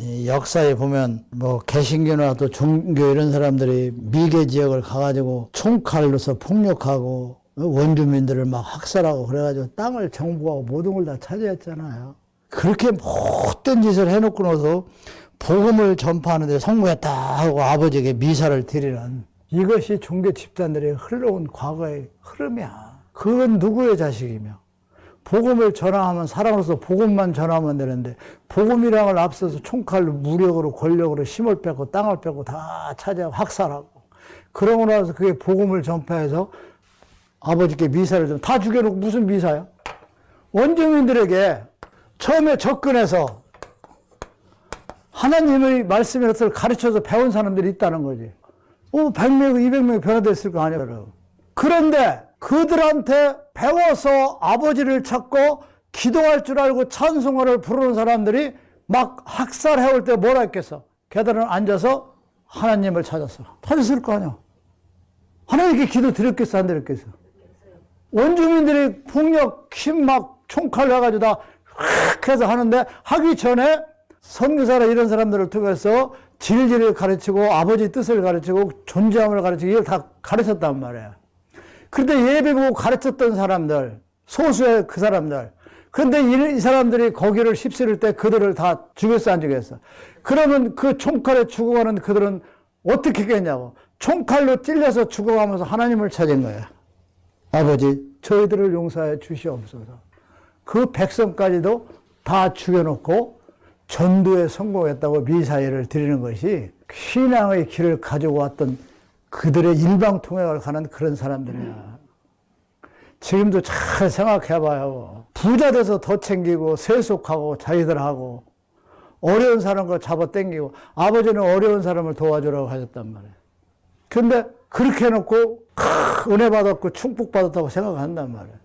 이 역사에 보면 뭐 개신교나 또 종교 이런 사람들이 미개 지역을 가가지고 총칼로서 폭력하고 원주민들을 막 학살하고 그래가지고 땅을 정부하고 모든 걸 다 차지했잖아요. 그렇게 못된 짓을 해놓고 나서 복음을 전파하는데 성공했다 하고 아버지에게 미사를 드리는 이것이 종교 집단들의 흘러온 과거의 흐름이야. 그건 누구의 자식이며 복음을 전하면 사람으로서 복음만 전하면 되는데 복음이랑을 앞서서 총칼로 무력으로 권력으로 힘을 빼고 땅을 빼고 다 차지하고 학살하고 그러고 나서 그게 복음을 전파해서 아버지께 미사를 좀 다 죽여놓고 무슨 미사야? 원주민들에게 처음에 접근해서 하나님의 말씀을 가르쳐서 배운 사람들이 있다는 거지. 어, 100명, 200명이 변화됐을 거 아니야, 여러분. 그런데 그들한테 배워서 아버지를 찾고 기도할 줄 알고 찬송화를 부르는 사람들이 막 학살해올 때 뭐라 했겠어? 계단을 앉아서 하나님을 찾았어. 찾았을 거 아니야. 하나님께 기도 드렸겠어, 안 드렸겠어? 원주민들이 폭력, 힘막 총칼 해가지고 다확 해서 하는데 하기 전에 선교사나 이런 사람들을 통해서 진리를 가르치고 아버지 뜻을 가르치고 존재함을 가르치고 이걸 다 가르쳤단 말이에요. 그런데 예배 보고 가르쳤던 사람들, 소수의 그 사람들. 그런데 이, 이 사람들이 거기를 휩쓸을 때 그들을 다 죽였어, 안 죽였어? 그러면 그 총칼에 죽어가는 그들은 어떻게 했냐고. 총칼로 찔려서 죽어가면서 하나님을 찾은 거야. 아버지, 저희들을 용서해 주시옵소서. 그 백성까지도 다 죽여놓고 전도에 성공했다고 미사일을 드리는 것이 신앙의 길을 가지고 왔던 그들의 일방통행을 가는 그런 사람들이야. 지금도 잘 생각해봐요. 부자 돼서 더 챙기고 세속하고 자기들하고 어려운 사람과 잡아 당기고 아버지는 어려운 사람을 도와주라고 하셨단 말이에요. 근데 그렇게 해놓고 은혜 받았고 충복 받았다고 생각한단 말이에요.